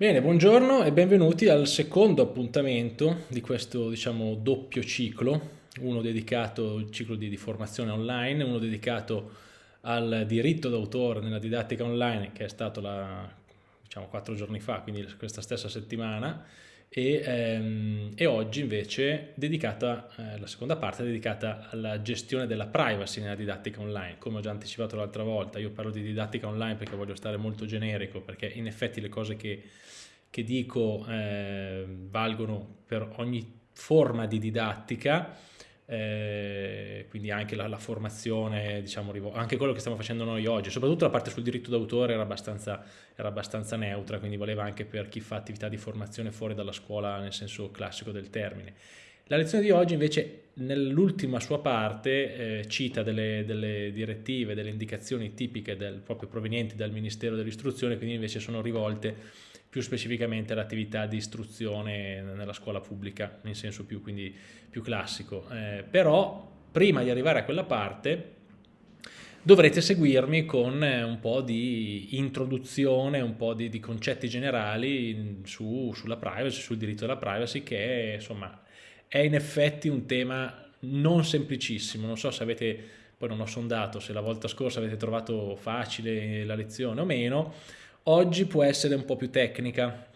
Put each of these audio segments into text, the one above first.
Bene, buongiorno e benvenuti al secondo appuntamento di questo diciamo doppio ciclo, uno dedicato al ciclo di, di formazione online, uno dedicato al diritto d'autore nella didattica online che è stato la, diciamo quattro giorni fa, quindi questa stessa settimana, e, ehm, e oggi invece dedicata, eh, la seconda parte è dedicata alla gestione della privacy nella didattica online. Come ho già anticipato l'altra volta, io parlo di didattica online perché voglio stare molto generico, perché in effetti le cose che, che dico eh, valgono per ogni forma di didattica, eh, quindi anche la, la formazione, diciamo, anche quello che stiamo facendo noi oggi, soprattutto la parte sul diritto d'autore era abbastanza, era abbastanza neutra, quindi valeva anche per chi fa attività di formazione fuori dalla scuola nel senso classico del termine. La lezione di oggi invece nell'ultima sua parte eh, cita delle, delle, direttive, delle indicazioni tipiche del, proprio provenienti dal Ministero dell'Istruzione, quindi invece sono rivolte più specificamente all'attività di istruzione nella scuola pubblica, in senso più, quindi, più classico. Eh, però prima di arrivare a quella parte dovrete seguirmi con eh, un po' di introduzione, un po' di, di concetti generali su, sulla privacy, sul diritto alla privacy che insomma è in effetti un tema non semplicissimo, non so se avete, poi non ho sondato se la volta scorsa avete trovato facile la lezione o meno, Oggi può essere un po' più tecnica,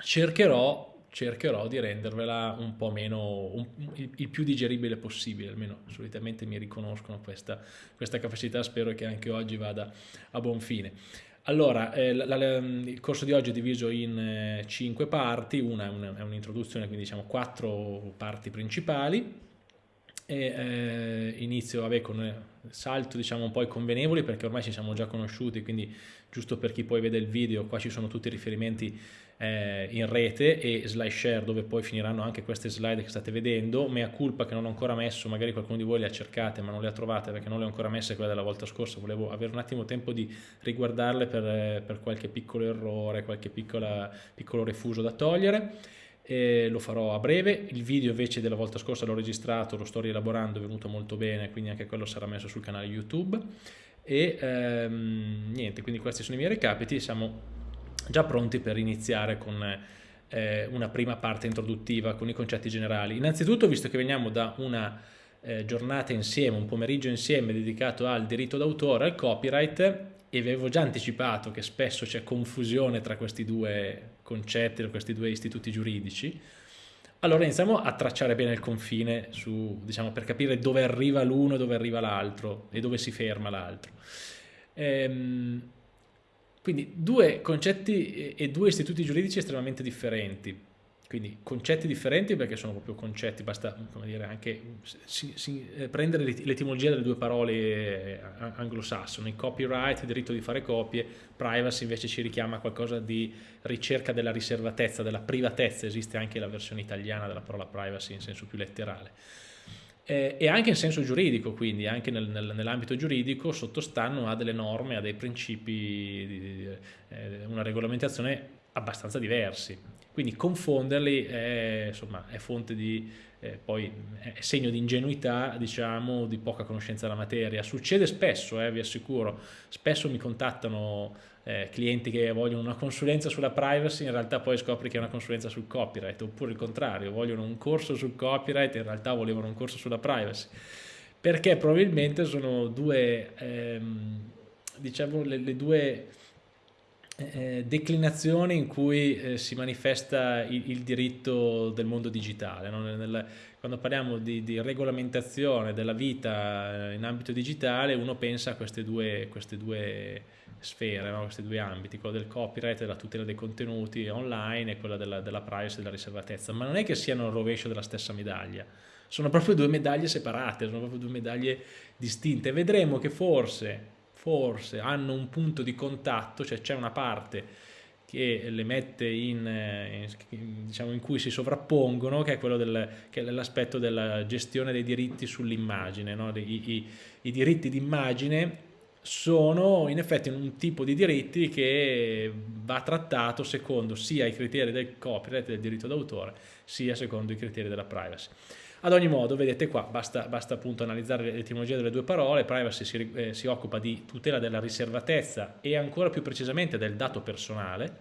cercherò, cercherò di rendervela un po' meno, un, il, più digeribile possibile, almeno solitamente mi riconoscono questa, questa capacità, spero che anche oggi vada a buon fine. Allora, eh, la, la, il corso di oggi è diviso in eh, cinque parti, una è un'introduzione, quindi diciamo quattro parti principali, e eh, inizio vabbè, con eh, salto diciamo un po' i convenevoli perché ormai ci siamo già conosciuti quindi giusto per chi poi vede il video qua ci sono tutti i riferimenti eh, in rete e slide share dove poi finiranno anche queste slide che state vedendo mea culpa che non ho ancora messo magari qualcuno di voi le ha cercate ma non le ha trovate perché non le ho ancora messe quelle della volta scorsa volevo avere un attimo tempo di riguardarle per, eh, per qualche piccolo errore qualche piccola, piccolo refuso da togliere e lo farò a breve. Il video invece della volta scorsa l'ho registrato, lo sto rielaborando, è venuto molto bene, quindi anche quello sarà messo sul canale YouTube. E ehm, niente, quindi questi sono i miei recapiti, siamo già pronti per iniziare con eh, una prima parte introduttiva con i concetti generali. Innanzitutto, visto che veniamo da una eh, giornata insieme, un pomeriggio insieme dedicato al diritto d'autore, al copyright, e avevo già anticipato che spesso c'è confusione tra questi due concetti, tra questi due istituti giuridici, allora iniziamo a tracciare bene il confine su, diciamo, per capire dove arriva l'uno e dove arriva l'altro e dove si ferma l'altro. Ehm, quindi due concetti e due istituti giuridici estremamente differenti quindi concetti differenti perché sono proprio concetti, basta dire, anche si, si, eh, prendere l'etimologia delle due parole eh, anglosassone, copyright, diritto di fare copie, privacy invece ci richiama a qualcosa di ricerca della riservatezza, della privatezza, esiste anche la versione italiana della parola privacy in senso più letterale. Eh, e anche in senso giuridico, quindi anche nel, nel, nell'ambito giuridico sottostanno a delle norme, a dei principi, di, di, eh, una regolamentazione abbastanza diversi. Quindi confonderli è, insomma, è fonte di, eh, poi è segno di ingenuità, diciamo, di poca conoscenza della materia. Succede spesso, eh, vi assicuro, spesso mi contattano eh, clienti che vogliono una consulenza sulla privacy, in realtà poi scopri che è una consulenza sul copyright, oppure il contrario, vogliono un corso sul copyright, in realtà volevano un corso sulla privacy. Perché probabilmente sono due, ehm, diciamo, le, le due eh, declinazione in cui eh, si manifesta il, il, diritto del mondo digitale. No? Nel, quando parliamo di, di, regolamentazione della vita eh, in ambito digitale, uno pensa a queste due, queste due sfere, no? questi due ambiti, quello del copyright, della tutela dei contenuti online e quella della, della privacy e della riservatezza, ma non è che siano il rovescio della stessa medaglia, sono proprio due medaglie separate, sono proprio due medaglie distinte. Vedremo che forse forse hanno un punto di contatto, cioè c'è una parte che le mette in, eh, diciamo, in cui si sovrappongono, che è quello del, dell'aspetto della gestione dei diritti sull'immagine. No? I, i, I diritti d'immagine sono in effetti un tipo di diritti che va trattato secondo sia i criteri del copyright, del diritto d'autore, sia secondo i criteri della privacy. Ad ogni modo, vedete qua, basta, basta appunto analizzare l'etimologia delle due parole, privacy si, eh, si occupa di tutela della riservatezza e ancora più precisamente del dato personale,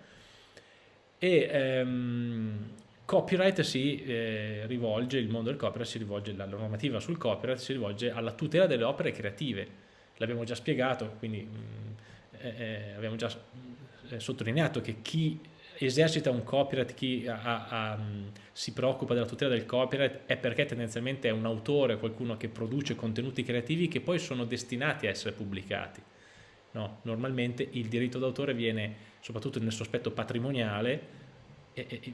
e ehm, copyright si eh, rivolge, il mondo del copyright si rivolge, la normativa sul copyright si rivolge alla tutela delle opere creative. L'abbiamo già spiegato, quindi mh, mm, eh, eh, abbiamo già eh, sottolineato che chi esercita un copyright, chi ha, ha, si preoccupa della tutela del copyright è perché tendenzialmente è un autore, qualcuno che produce contenuti creativi che poi sono destinati a essere pubblicati. No, normalmente il diritto d'autore viene, soprattutto nel suo aspetto patrimoniale,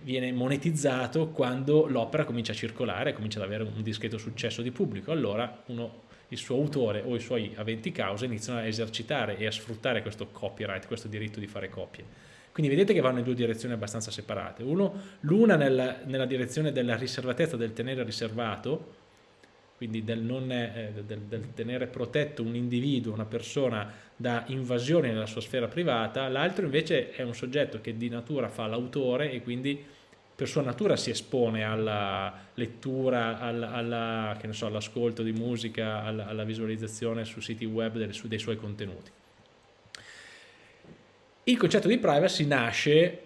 viene monetizzato quando l'opera comincia a circolare, comincia ad avere un discreto successo di pubblico, allora uno, il suo autore o i suoi aventi causa iniziano a esercitare e a sfruttare questo copyright, questo diritto di fare copie. Quindi vedete che vanno in due direzioni abbastanza separate. L'una nella, nella direzione della riservatezza, del tenere riservato, quindi del, non, eh, del, del, tenere protetto un individuo, una persona da invasioni nella sua sfera privata, l'altro invece è un soggetto che di natura fa l'autore e quindi per sua natura si espone alla lettura, all'ascolto all di musica, alla, alla, visualizzazione su siti web dei, su, dei suoi contenuti. Il concetto di privacy nasce,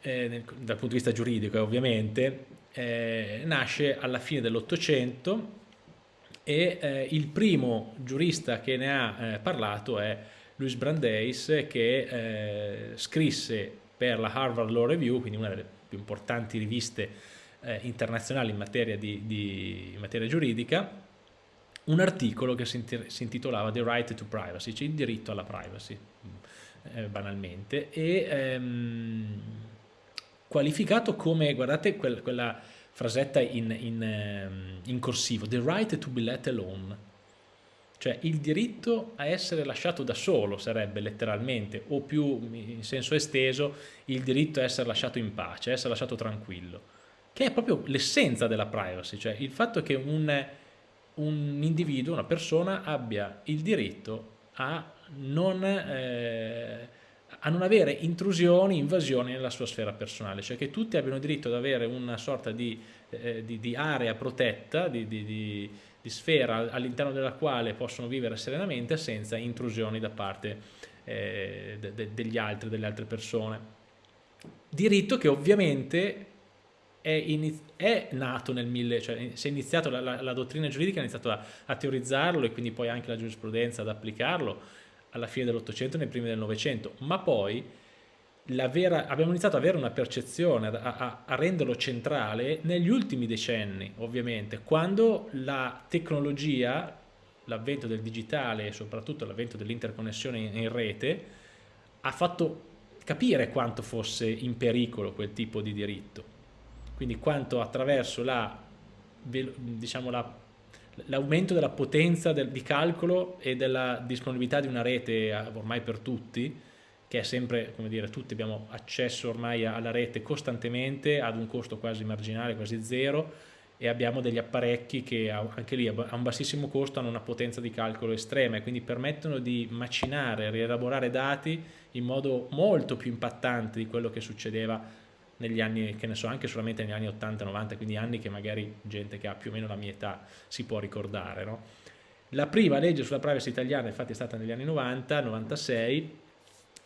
eh, dal punto di vista giuridico ovviamente, eh, nasce alla fine dell'Ottocento e eh, il primo giurista che ne ha eh, parlato è Louis Brandeis che eh, scrisse per la Harvard Law Review, quindi una delle più importanti riviste eh, internazionali in materia, di, di, in materia, giuridica, un articolo che si, intitolava The Right to Privacy, cioè il diritto alla privacy, eh, banalmente, e ehm, qualificato come, guardate, quella, quella frasetta in, in, ehm, in corsivo, the right to be let alone, cioè il diritto a essere lasciato da solo sarebbe letteralmente, o più in senso esteso, il diritto a essere lasciato in pace, a essere lasciato tranquillo, che è proprio l'essenza della privacy, cioè il fatto che un, un, individuo, una persona abbia il diritto a non... Eh, a non avere intrusioni, invasioni nella sua sfera personale, cioè che tutti abbiano diritto ad avere una sorta di, eh, di, di area protetta, di, di sfera all'interno della quale possono vivere serenamente senza intrusioni da parte eh, de, de, degli altri, delle altre persone. Diritto che ovviamente è, è nato nel 1000, cioè si è iniziato, la, la, la, dottrina giuridica ha iniziato a, a teorizzarlo e quindi poi anche la giurisprudenza ad applicarlo, alla fine dell'Ottocento e nei primi del Novecento, ma poi vera, abbiamo iniziato ad avere una percezione, a, a, a, renderlo centrale negli ultimi decenni, ovviamente, quando la tecnologia, l'avvento del digitale e soprattutto l'avvento dell'interconnessione in, in rete, ha fatto capire quanto fosse in pericolo quel tipo di diritto. Quindi quanto attraverso la, diciamo, la l'aumento della potenza del, di calcolo e della disponibilità di una rete ormai per tutti, che è sempre, come dire, tutti abbiamo accesso ormai alla rete costantemente ad un costo quasi marginale, quasi zero, e abbiamo degli apparecchi che anche lì a un bassissimo costo hanno una potenza di calcolo estrema e quindi permettono di macinare, rielaborare dati in modo molto più impattante di quello che succedeva negli anni, che ne so, anche solamente negli anni 80-90, quindi anni che magari gente che ha più o meno la mia età si può ricordare. No? La prima legge sulla privacy italiana infatti è stata negli anni 90-96,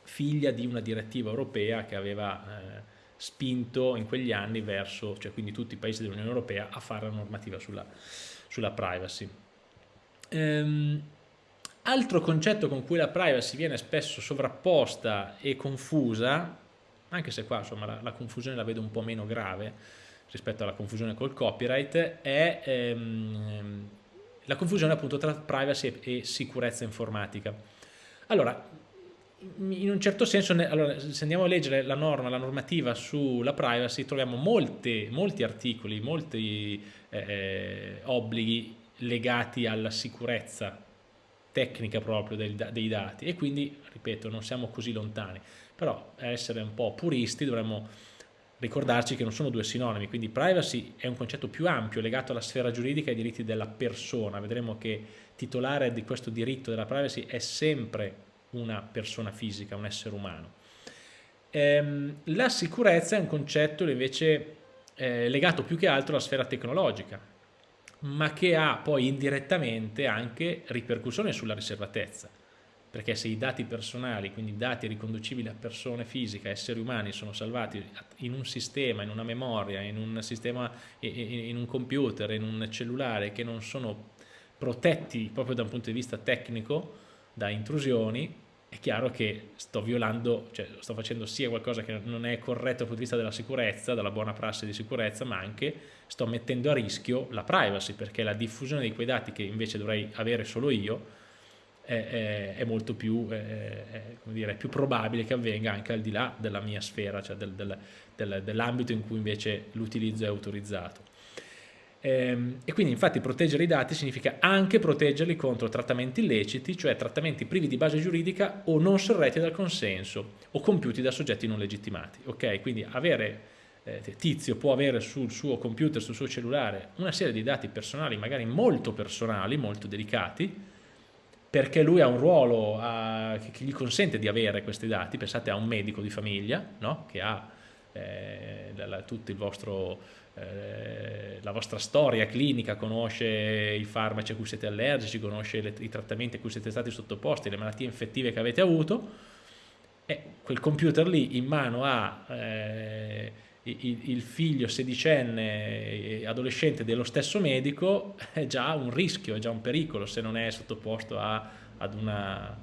figlia di una direttiva europea che aveva eh, spinto in quegli anni verso, cioè quindi tutti i paesi dell'Unione Europea, a fare la normativa sulla, sulla privacy. Ehm, altro concetto con cui la privacy viene spesso sovrapposta e confusa anche se qua insomma, la, la, confusione la vedo un po' meno grave rispetto alla confusione col copyright, è ehm, la confusione appunto tra privacy e, sicurezza informatica. Allora, in un certo senso, allora, se andiamo a leggere la norma, la normativa sulla privacy, troviamo molte, molti articoli, molti eh, obblighi legati alla sicurezza tecnica proprio dei, dei dati e quindi, ripeto, non siamo così lontani però a essere un po' puristi dovremmo ricordarci che non sono due sinonimi, quindi privacy è un concetto più ampio legato alla sfera giuridica e ai diritti della persona, vedremo che titolare di questo diritto della privacy è sempre una persona fisica, un essere umano. Ehm, la sicurezza è un concetto invece eh, legato più che altro alla sfera tecnologica, ma che ha poi indirettamente anche ripercussioni sulla riservatezza perché se i dati personali, quindi dati riconducibili a persone fisiche, esseri umani, sono salvati in un sistema, in una memoria, in un sistema, in un computer, in un cellulare che non sono protetti proprio da un punto di vista tecnico da intrusioni, è chiaro che sto violando, cioè sto facendo sia qualcosa che non è corretto dal punto di vista della sicurezza, della buona prassi di sicurezza, ma anche sto mettendo a rischio la privacy, perché la diffusione di quei dati che invece dovrei avere solo io, è, è, è molto più, è, dire, più, probabile che avvenga anche al di là della mia sfera, cioè del, del, del, dell'ambito in cui invece l'utilizzo è autorizzato. Ehm, e quindi infatti proteggere i dati significa anche proteggerli contro trattamenti illeciti, cioè trattamenti privi di base giuridica o non sorretti dal consenso o compiuti da soggetti non legittimati. Ok, quindi avere eh, Tizio può avere sul suo computer, sul suo cellulare, una serie di dati personali, magari molto personali, molto delicati, perché lui ha un ruolo a, che gli consente di avere questi dati, pensate a un medico di famiglia no? che ha eh, la, tutto il vostro, eh, la vostra storia clinica, conosce i farmaci a cui siete allergici, conosce le, i trattamenti a cui siete stati sottoposti, le malattie infettive che avete avuto, e quel computer lì in mano a eh, il figlio sedicenne adolescente dello stesso medico è già un rischio, è già un pericolo se non è sottoposto a, una,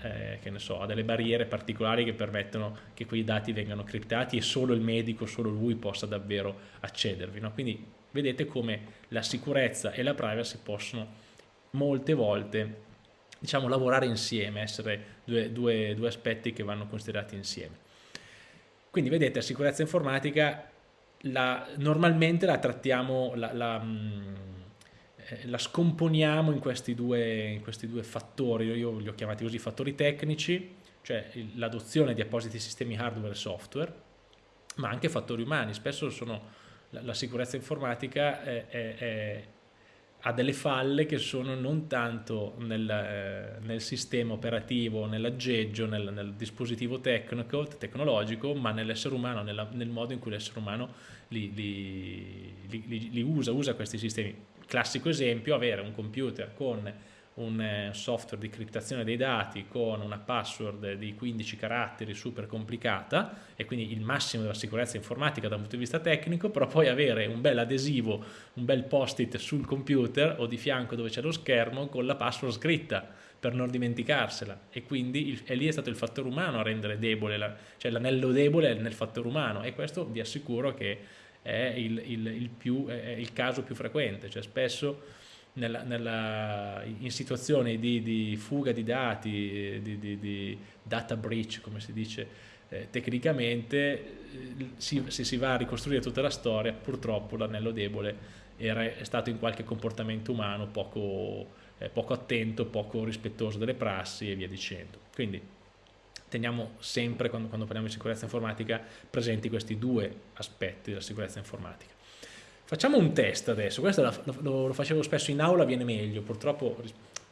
eh, ne so, a delle barriere particolari che permettono che quei dati vengano criptati e solo il medico, solo lui possa davvero accedervi. No? Quindi vedete come la sicurezza e la privacy possono molte volte diciamo, lavorare insieme, essere due, due, due aspetti che vanno considerati insieme. Quindi vedete, la sicurezza informatica la, normalmente la trattiamo, la, la, mm, eh, la scomponiamo in questi, due, in questi, due, fattori, io li ho chiamati così fattori tecnici, cioè l'adozione di appositi sistemi hardware e software, ma anche fattori umani, spesso sono, la, sicurezza informatica è, è, è ha delle falle che sono non tanto nel, eh, nel sistema operativo, nell'aggeggio, nel, nel, dispositivo tecnico, tecnologico, ma nell'essere umano, nella, nel modo in cui l'essere umano li, li, li, li, usa, usa questi sistemi. Classico esempio, avere un computer con un eh, software di criptazione dei dati con una password di 15 caratteri super complicata e quindi il massimo della sicurezza informatica da un punto di vista tecnico, però poi avere un bel adesivo, un bel post-it sul computer o di fianco dove c'è lo schermo con la password scritta per non dimenticarsela. E quindi il, e lì è stato il fattore umano a rendere debole, la, cioè l'anello debole nel fattore umano. E questo vi assicuro che è il, il, il, più, è il caso più frequente, cioè spesso nella, nella, in situazioni di, di, fuga di dati, di, di, di, data breach, come si dice eh, tecnicamente, eh, si, se si va a ricostruire tutta la storia, purtroppo l'anello debole era, è stato in qualche comportamento umano poco, eh, poco attento, poco rispettoso delle prassi e via dicendo. Quindi teniamo sempre, quando, quando parliamo di sicurezza informatica, presenti questi due aspetti della sicurezza informatica. Facciamo un test adesso, questo lo, lo, facevo spesso in aula, viene meglio, purtroppo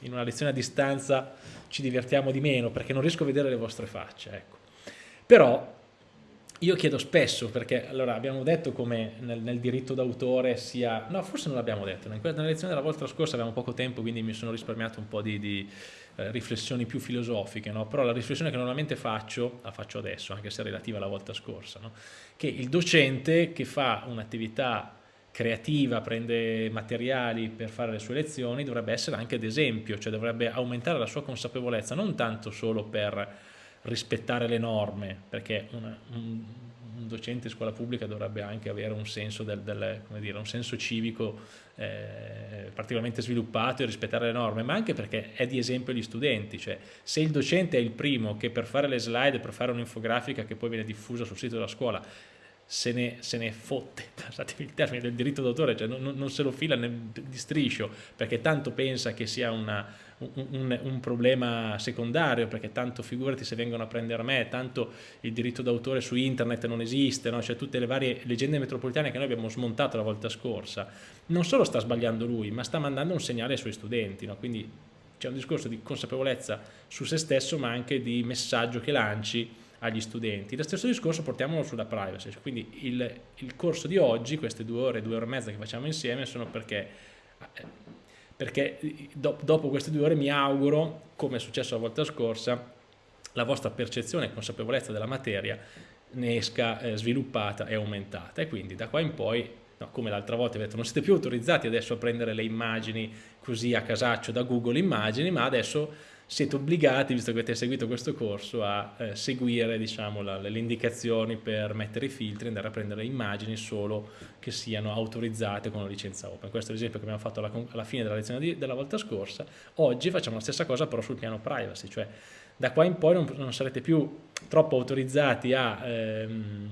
in una lezione a distanza ci divertiamo di meno perché non riesco a vedere le vostre facce, ecco. Però io chiedo spesso, perché allora abbiamo detto come nel, nel diritto d'autore sia, no forse non l'abbiamo detto, nella lezione della volta scorsa avevamo poco tempo quindi mi sono risparmiato un po' di, di eh, riflessioni più filosofiche, no? però la riflessione che normalmente faccio, la faccio adesso, anche se relativa alla volta scorsa, no? che il docente che fa un'attività creativa, prende materiali per fare le sue lezioni, dovrebbe essere anche d'esempio, cioè dovrebbe aumentare la sua consapevolezza, non tanto solo per rispettare le norme, perché una, un, un, docente in scuola pubblica dovrebbe anche avere un senso, del, del, dire, un senso civico eh, particolarmente sviluppato e rispettare le norme, ma anche perché è di esempio agli studenti, cioè se il docente è il primo che per fare le slide, per fare un'infografica che poi viene diffusa sul sito della scuola, se ne, se ne fotte, passatemi il termine, del diritto d'autore, cioè non, non, se lo fila di striscio perché tanto pensa che sia una, un, un, un, problema secondario, perché tanto figurati se vengono a prendere me, tanto il diritto d'autore su internet non esiste, no? cioè tutte le varie leggende metropolitane che noi abbiamo smontato la volta scorsa, non solo sta sbagliando lui, ma sta mandando un segnale ai suoi studenti, no? quindi c'è un discorso di consapevolezza su se stesso, ma anche di messaggio che lanci agli studenti. Lo stesso discorso portiamolo sulla privacy, quindi il, il corso di oggi, queste due ore, due ore e mezza che facciamo insieme, sono perché eh, perché do, dopo queste due ore mi auguro, come è successo la volta scorsa, la vostra percezione e consapevolezza della materia ne esca eh, sviluppata e aumentata e quindi da qua in poi no, come l'altra volta detto, non siete più autorizzati adesso a prendere le immagini così a casaccio da Google Immagini ma adesso siete obbligati, visto che avete seguito questo corso, a eh, seguire diciamo, la, le indicazioni per mettere i filtri e andare a prendere immagini solo che siano autorizzate con la licenza open. Questo è l'esempio che abbiamo fatto alla, alla fine della lezione di, della volta scorsa. Oggi facciamo la stessa cosa però sul piano privacy, cioè da qua in poi non, non sarete più troppo autorizzati a... Ehm,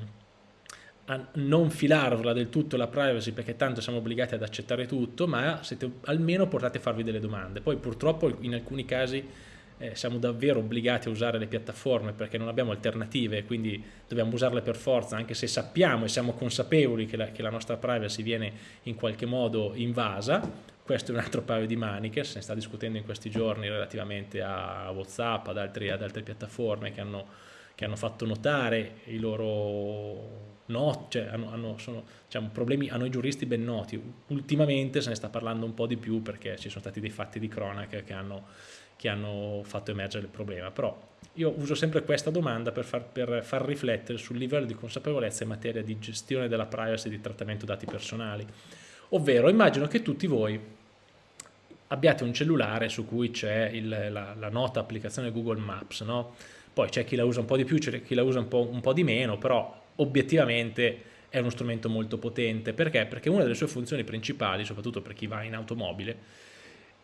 non filarvela del tutto la privacy perché tanto siamo obbligati ad accettare tutto, ma siete, almeno portate a farvi delle domande. Poi purtroppo in alcuni casi eh, siamo davvero obbligati a usare le piattaforme perché non abbiamo alternative, quindi dobbiamo usarle per forza, anche se sappiamo e siamo consapevoli che la, che la nostra privacy viene in qualche modo invasa. Questo è un altro paio di maniche, se ne sta discutendo in questi giorni relativamente a Whatsapp, ad, altri, ad altre piattaforme che hanno, che hanno fatto notare i loro no, cioè hanno, hanno, sono, diciamo, problemi a noi giuristi ben noti. Ultimamente se ne sta parlando un po' di più perché ci sono stati dei fatti di cronaca che hanno che hanno fatto emergere il problema, però io uso sempre questa domanda per far, per far riflettere sul livello di consapevolezza in materia di gestione della privacy e di trattamento dati personali, ovvero immagino che tutti voi abbiate un cellulare su cui c'è la, la, nota applicazione Google Maps, no? poi c'è chi la usa un po' di più, c'è chi la usa un po', un po' di meno, però obiettivamente è uno strumento molto potente, perché? Perché una delle sue funzioni principali, soprattutto per chi va in automobile,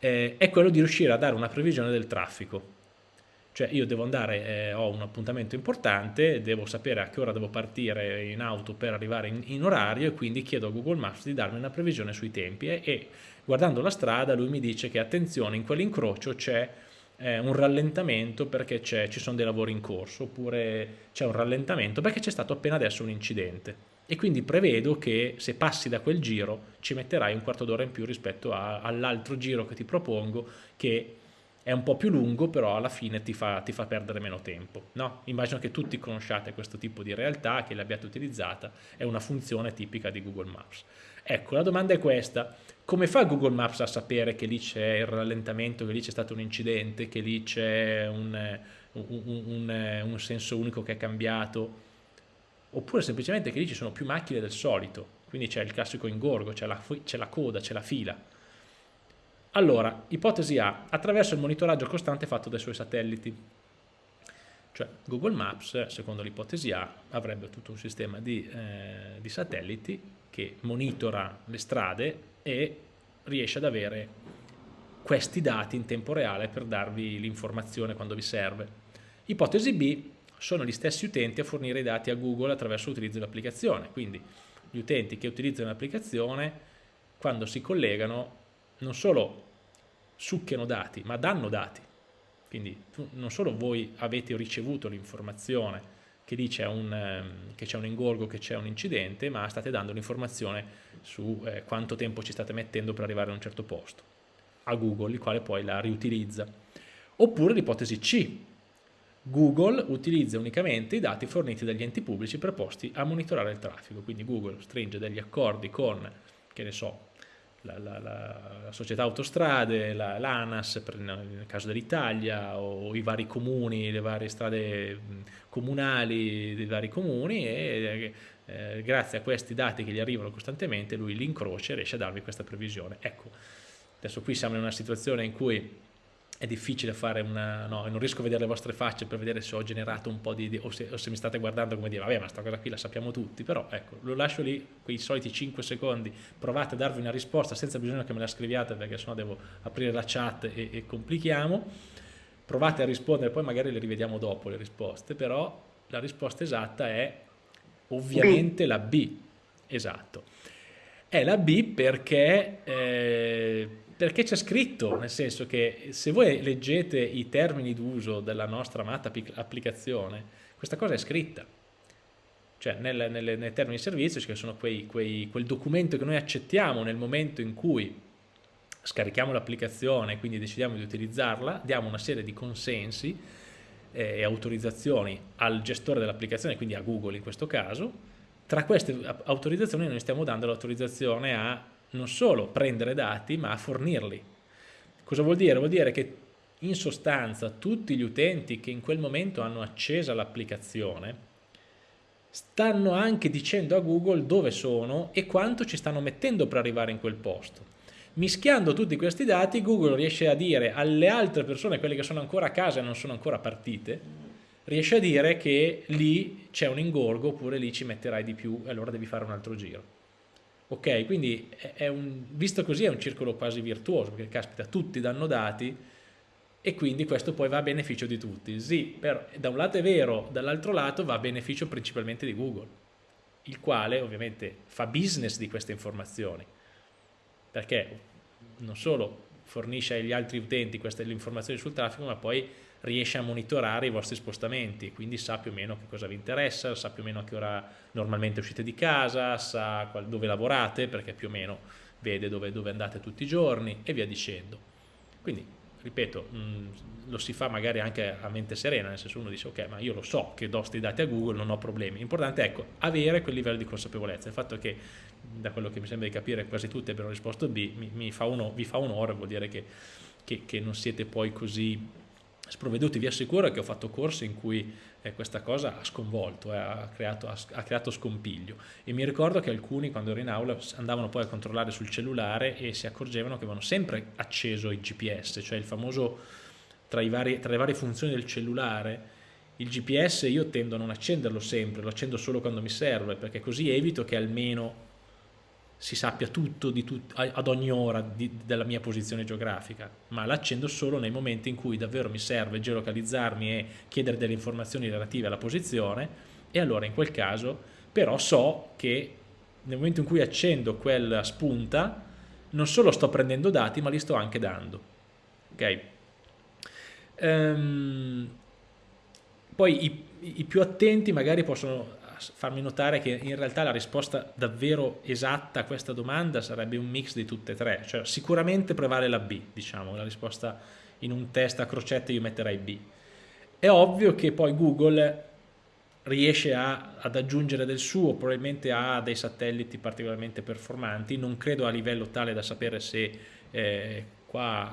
eh, è quello di riuscire a dare una previsione del traffico. Cioè io devo andare, eh, ho un appuntamento importante, devo sapere a che ora devo partire in auto per arrivare in, in orario e quindi chiedo a Google Maps di darmi una previsione sui tempi e, e guardando la strada lui mi dice che attenzione in quell'incrocio c'è eh, un rallentamento perché ci sono dei lavori in corso oppure c'è un rallentamento perché c'è stato appena adesso un incidente e quindi prevedo che se passi da quel giro ci metterai un quarto d'ora in più rispetto all'altro giro che ti propongo che è un po' più lungo però alla fine ti fa, ti fa perdere meno tempo no? immagino che tutti conosciate questo tipo di realtà che l'abbiate utilizzata è una funzione tipica di Google Maps. Ecco la domanda è questa. Come fa Google Maps a sapere che lì c'è il rallentamento che lì c'è stato un incidente che lì c'è un, un, un, un senso unico che è cambiato oppure semplicemente che lì ci sono più macchine del solito, quindi c'è il classico ingorgo, c'è la, la, coda, c'è la fila. Allora, ipotesi A, attraverso il monitoraggio costante fatto dai suoi satelliti. Cioè Google Maps, secondo l'ipotesi A, avrebbe tutto un sistema di, eh, di satelliti che monitora le strade e riesce ad avere questi dati in tempo reale per darvi l'informazione quando vi serve. Ipotesi B, sono gli stessi utenti a fornire i dati a Google attraverso l'utilizzo dell'applicazione, quindi gli utenti che utilizzano l'applicazione quando si collegano non solo succhiano dati, ma danno dati. Quindi non solo voi avete ricevuto l'informazione che c'è un, um, un, ingorgo, che c'è un incidente, ma state dando l'informazione su eh, quanto tempo ci state mettendo per arrivare a un certo posto, a Google, il quale poi la riutilizza. Oppure l'ipotesi C, Google utilizza unicamente i dati forniti dagli enti pubblici preposti a monitorare il traffico, quindi Google stringe degli accordi con, che ne so, la, la, la società autostrade, l'ANAS la, nel caso dell'Italia o i vari comuni, le varie strade comunali dei vari comuni e eh, grazie a questi dati che gli arrivano costantemente lui li incrocia e riesce a darvi questa previsione. Ecco, adesso qui siamo in una situazione in cui è difficile fare una... no, non riesco a vedere le vostre facce per vedere se ho generato un po' di... di o, se, o, se, mi state guardando come dire, vabbè ma questa cosa qui la sappiamo tutti, però ecco, lo lascio lì, quei soliti 5 secondi, provate a darvi una risposta senza bisogno che me la scriviate perché sennò devo aprire la chat e, e complichiamo, provate a rispondere, poi magari le rivediamo dopo le risposte, però la risposta esatta è ovviamente la B, esatto. È la B perché... Eh, perché c'è scritto, nel senso che se voi leggete i termini d'uso della nostra amata applicazione, questa cosa è scritta. Cioè nel, nel, nei termini di servizio, che sono quei, quei, quel documento che noi accettiamo nel momento in cui scarichiamo l'applicazione e quindi decidiamo di utilizzarla, diamo una serie di consensi eh, e autorizzazioni al gestore dell'applicazione, quindi a Google in questo caso. Tra queste autorizzazioni noi stiamo dando l'autorizzazione a non solo prendere dati ma a fornirli. Cosa vuol dire? Vuol dire che in sostanza tutti gli utenti che in quel momento hanno accesa l'applicazione stanno anche dicendo a Google dove sono e quanto ci stanno mettendo per arrivare in quel posto. Mischiando tutti questi dati Google riesce a dire alle altre persone, quelle che sono ancora a casa e non sono ancora partite, riesce a dire che lì c'è un ingorgo oppure lì ci metterai di più e allora devi fare un altro giro. Ok, quindi un, visto così è un circolo quasi virtuoso, perché caspita, tutti danno dati e quindi questo poi va a beneficio di tutti. Sì, però da un lato è vero, dall'altro lato va a beneficio principalmente di Google, il quale ovviamente fa business di queste informazioni, perché non solo fornisce agli altri utenti queste informazioni sul traffico, ma poi riesce a monitorare i vostri spostamenti, quindi sa più o meno che cosa vi interessa, sa più o meno a che ora normalmente uscite di casa, sa dove lavorate, perché più o meno vede dove, dove andate tutti i giorni e via dicendo. Quindi, ripeto, mh, lo si fa magari anche a mente serena, nel senso uno dice ok, ma io lo so che do questi dati a Google, non ho problemi. L'importante è ecco, avere quel livello di consapevolezza. Il fatto che, da quello che mi sembra di capire, quasi tutti abbiano risposto B, mi, mi fa uno, vi fa onore, vuol dire che, che, che non siete poi così sprovveduti. Vi assicuro che ho fatto corsi in cui eh, questa cosa ha sconvolto, eh, ha, creato, ha, ha, creato, scompiglio e mi ricordo che alcuni quando ero in aula andavano poi a controllare sul cellulare e si accorgevano che avevano sempre acceso il GPS, cioè il famoso tra, vari, tra le varie funzioni del cellulare il GPS io tendo a non accenderlo sempre, lo accendo solo quando mi serve perché così evito che almeno si sappia tutto tut ad ogni ora di, della mia posizione geografica, ma l'accendo solo nei momenti in cui davvero mi serve geolocalizzarmi e chiedere delle informazioni relative alla posizione e allora in quel caso però so che nel momento in cui accendo quella spunta non solo sto prendendo dati ma li sto anche dando. Ok? Um, poi i, i più attenti magari possono farmi notare che in realtà la risposta davvero esatta a questa domanda sarebbe un mix di tutte e tre, cioè sicuramente prevale la B, diciamo, la risposta in un test a crocette io metterei B. È ovvio che poi Google riesce a, ad aggiungere del suo, probabilmente ha dei satelliti particolarmente performanti, non credo a livello tale da sapere se eh, qua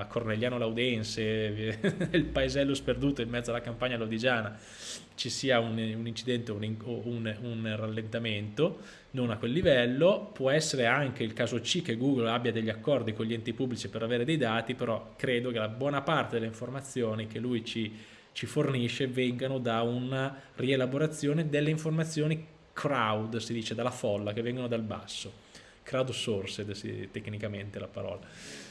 a Corneliano Laudense, nel paesello sperduto in mezzo alla campagna lodigiana, ci sia un, un incidente o un, un, un, rallentamento, non a quel livello, può essere anche il caso C che Google abbia degli accordi con gli enti pubblici per avere dei dati, però credo che la buona parte delle informazioni che lui ci, ci fornisce vengano da una rielaborazione delle informazioni crowd, si dice, dalla folla, che vengono dal basso. Crowdsourced tecnicamente la parola